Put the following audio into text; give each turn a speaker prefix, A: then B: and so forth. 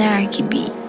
A: Narky beat.